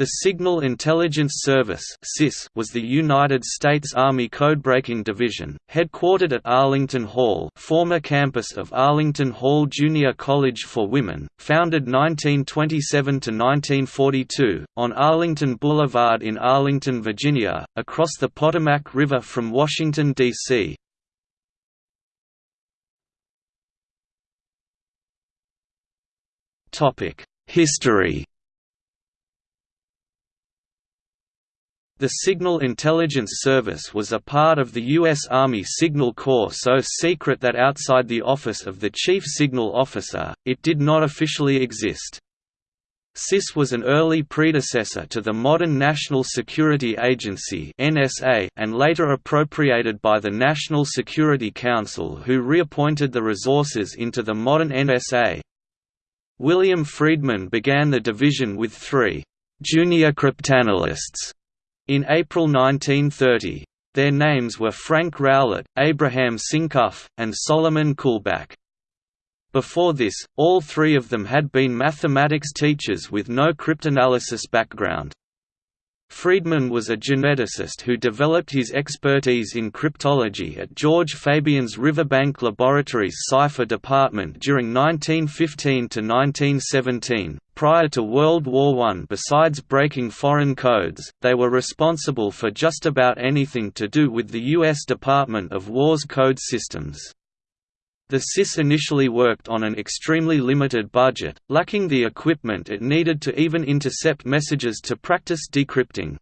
The Signal Intelligence Service was the United States Army Codebreaking Division, headquartered at Arlington Hall former campus of Arlington Hall Junior College for Women, founded 1927–1942, on Arlington Boulevard in Arlington, Virginia, across the Potomac River from Washington, D.C. History The Signal Intelligence Service was a part of the U.S. Army Signal Corps so secret that outside the office of the Chief Signal Officer, it did not officially exist. SIS was an early predecessor to the modern National Security Agency and later appropriated by the National Security Council who reappointed the resources into the modern NSA. William Friedman began the division with three junior cryptanalysts in April 1930. Their names were Frank Rowlett, Abraham Sinkov, and Solomon Kullback. Before this, all three of them had been mathematics teachers with no cryptanalysis background. Friedman was a geneticist who developed his expertise in cryptology at George Fabyan's Riverbank Laboratories Cipher Department during 1915 to 1917. Prior to World War I, besides breaking foreign codes, they were responsible for just about anything to do with the U.S. Department of War's code systems. The SIS initially worked on an extremely limited budget, lacking the equipment it needed to even intercept messages to practice decrypting.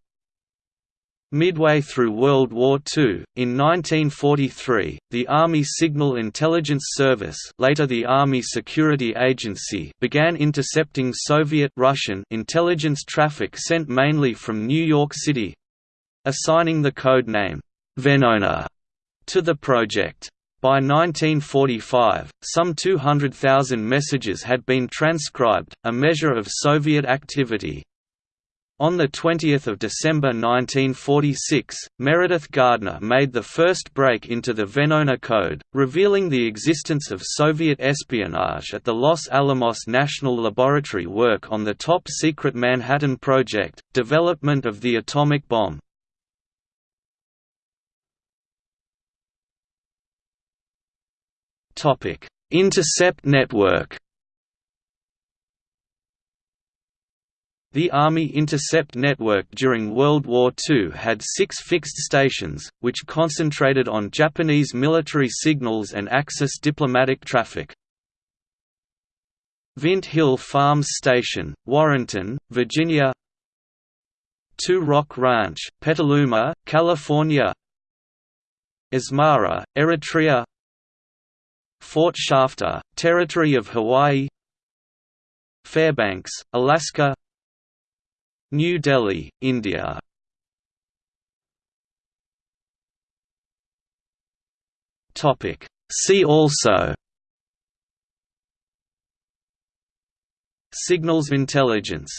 Midway through World War II, in 1943, the Army Signal Intelligence Service later the Army Security Agency began intercepting Soviet Russian intelligence traffic sent mainly from New York City—assigning the code name, Venona, to the project. By 1945, some 200,000 messages had been transcribed, a measure of Soviet activity. On 20 December 1946, Meredith Gardner made the first break into the Venona Code, revealing the existence of Soviet espionage at the Los Alamos National Laboratory work on the top-secret Manhattan Project, development of the atomic bomb. Intercept network. The Army Intercept Network during World War II had six fixed stations, which concentrated on Japanese military signals and Axis diplomatic traffic. Vint Hill Farms Station, Warrenton, Virginia Two Rock Ranch, Petaluma, California Asmara, Eritrea Fort Shafter, Territory of Hawaii Fairbanks, Alaska New Delhi, India See also Signals intelligence